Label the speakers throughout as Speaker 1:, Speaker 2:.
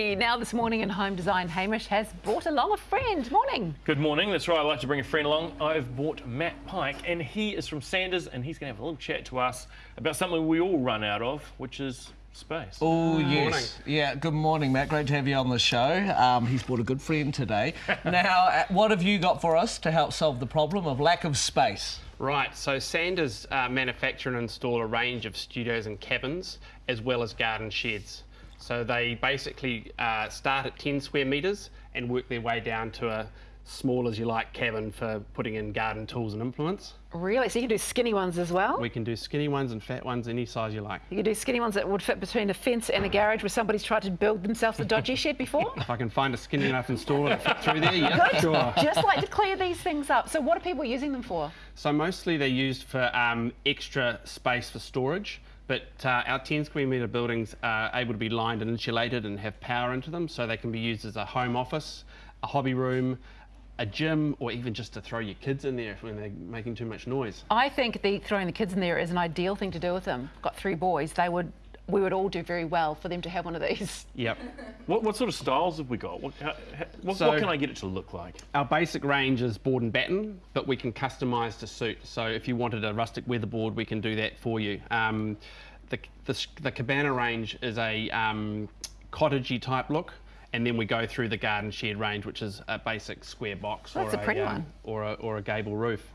Speaker 1: Now this morning in Home Design, Hamish has brought along a friend. Morning.
Speaker 2: Good morning, that's right, I like to bring a friend along. I've brought Matt Pike and he is from Sanders and he's going to have a little chat to us about something we all run out of, which is space.
Speaker 3: Oh, yes. Yeah, good morning, Matt. Great to have you on the show. Um, he's brought a good friend today. now, uh, what have you got for us to help solve the problem of lack of space?
Speaker 4: Right, so Sanders uh, manufacture and install a range of studios and cabins as well as garden sheds. So they basically uh, start at 10 square metres and work their way down to a small as you like cabin for putting in garden tools and implements.
Speaker 1: Really? So you can do skinny ones as well?
Speaker 4: We can do skinny ones and fat ones, any size you like.
Speaker 1: You can do skinny ones that would fit between a fence and a garage where somebody's tried to build themselves a dodgy shed before?
Speaker 4: If I can find a skinny enough installer to fit through there, yeah,
Speaker 1: Good.
Speaker 4: sure.
Speaker 1: Just like to clear these things up. So what are people using them for?
Speaker 4: So mostly they're used for um, extra space for storage. But uh, our 10 square metre buildings are able to be lined and insulated and have power into them, so they can be used as a home office, a hobby room, a gym, or even just to throw your kids in there when they're making too much noise.
Speaker 1: I think the throwing the kids in there is an ideal thing to do with them. Got three boys. They would we would all do very well for them to have one of these.
Speaker 4: Yep.
Speaker 2: What, what sort of styles have we got? What, how, what,
Speaker 4: So-
Speaker 2: what can I get it to look like?
Speaker 4: Our basic range is board and batten, but we can customise to suit. So if you wanted a rustic weatherboard, we can do that for you. Um, the, the, the cabana range is a um, cottagey type look. And then we go through the garden shed range, which is a basic square box
Speaker 1: That's
Speaker 4: or
Speaker 1: a pretty
Speaker 4: um,
Speaker 1: one.
Speaker 4: or a or a gable roof.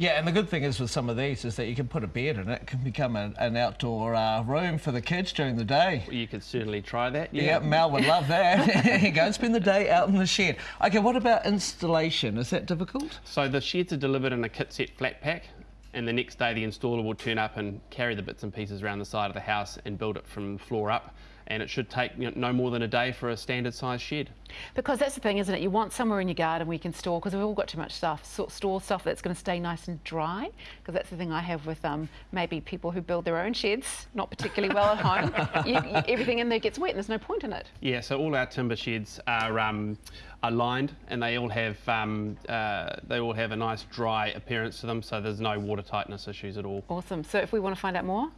Speaker 3: Yeah, and the good thing is with some of these is that you can put a bed in it. It can become an, an outdoor uh, room for the kids during the day.
Speaker 4: You could certainly try that.
Speaker 3: Yeah, Mel would love that. You go, spend the day out in the shed. Okay, what about installation? Is that difficult?
Speaker 4: So the sheds are delivered in a kit set flat pack, and the next day the installer will turn up and carry the bits and pieces around the side of the house and build it from floor up. And it should take you know, no more than a day for a standard size shed.
Speaker 1: Because that's the thing, isn't it? You want somewhere in your garden where you can store, because we've all got too much stuff, so, store stuff that's going to stay nice and dry. Because that's the thing I have with um, maybe people who build their own sheds, not particularly well at home. You, you, everything in there gets wet and there's no point in it.
Speaker 4: Yeah, so all our timber sheds are um, are lined, and they all have um, uh, they all have a nice dry appearance to them, so there's no water tightness issues at all.
Speaker 1: Awesome. So if we want to find out more,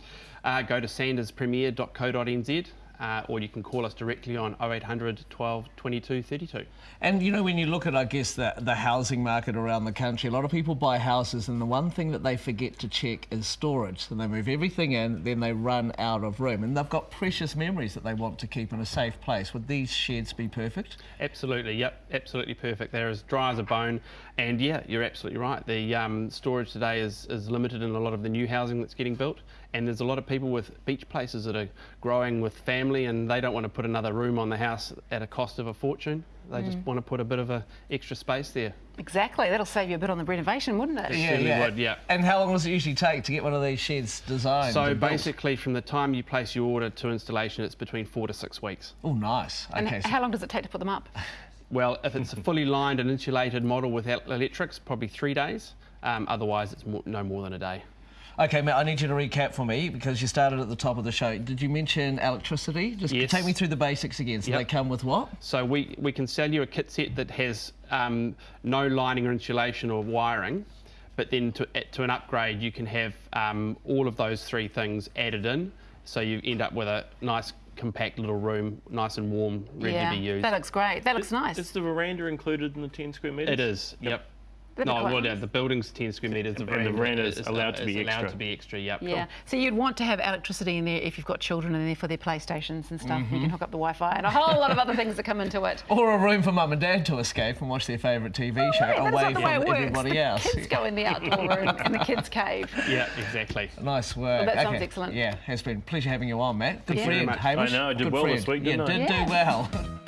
Speaker 4: Uh, go to sanderspremier.co.nz. Uh, or you can call us directly on 0800 12 22 32.
Speaker 3: And you know, when you look at, I guess, the, the housing market around the country, a lot of people buy houses, and the one thing that they forget to check is storage. So they move everything in, then they run out of room, and they've got precious memories that they want to keep in a safe place. Would these sheds be perfect?
Speaker 4: Absolutely, yep, absolutely perfect. They're as dry as a bone, and yeah, you're absolutely right. The um, storage today is, is limited in a lot of the new housing that's getting built, and there's a lot of people with beach places that are growing with family, and they don't want to put another room on the house at a cost of a fortune. They just want to put a bit of a extra space there.
Speaker 1: exactly, that'll save you a bit on the renovation, wouldn't it?
Speaker 4: Yeah. certainly would, yeah.
Speaker 3: And how long does it usually take to get one of these sheds designed?
Speaker 4: So
Speaker 3: and built?
Speaker 4: basically, from the time you place your order to installation, it's between four to six weeks.
Speaker 3: Oh, nice.
Speaker 1: And
Speaker 3: Okay.
Speaker 1: h-
Speaker 3: so-
Speaker 1: how long does it take to put them up?
Speaker 4: Well, if it's a fully lined and insulated model with electrics, probably three days. Um, otherwise, it's more, no more than a day.
Speaker 3: Okay, Matt, I need you to recap for me because you started at the top of the show. Did you mention electricity? Just
Speaker 4: Yes.
Speaker 3: take me through the basics again. So
Speaker 4: Yep.
Speaker 3: they come with what?
Speaker 4: So we, we can sell you a kit set that has um, no lining or insulation or wiring, but then to, to an upgrade you can have um, all of those three things added in, so you end up with a nice compact little room, nice and warm, ready
Speaker 1: yeah,
Speaker 4: to be used.
Speaker 1: that looks great. That looks nice.
Speaker 2: Is the veranda included in the 10 square metres?
Speaker 4: It is, yep.
Speaker 1: That'd be
Speaker 4: No, well, yeah, the building's 10 square metres. The
Speaker 2: And the veranda is allowed to be
Speaker 4: allowed
Speaker 2: extra.
Speaker 4: to be extra, yep.
Speaker 1: Yeah, so you'd want to have electricity in there if you've got children in there for their PlayStations and stuff. You mm-hmm. can hook up the Wi-Fi and a whole lot of other things that come into it.
Speaker 3: Or a room for mum and dad to escape and watch their favourite TV show
Speaker 1: Hey, that's
Speaker 3: away from
Speaker 1: way it works.
Speaker 3: everybody
Speaker 1: the
Speaker 3: else.
Speaker 1: kids go in the outdoor room in the kids' cave.
Speaker 4: Yeah, exactly.
Speaker 3: Nice work.
Speaker 1: that sounds excellent.
Speaker 3: Yeah, has been a pleasure having you on, Matt. Good
Speaker 1: Yeah.
Speaker 3: friend,
Speaker 4: Very much.
Speaker 3: Hamish.
Speaker 2: I know, I did
Speaker 3: Good
Speaker 2: well
Speaker 3: friend.
Speaker 2: this week, didn't I?
Speaker 3: did
Speaker 1: Yeah.
Speaker 3: do well.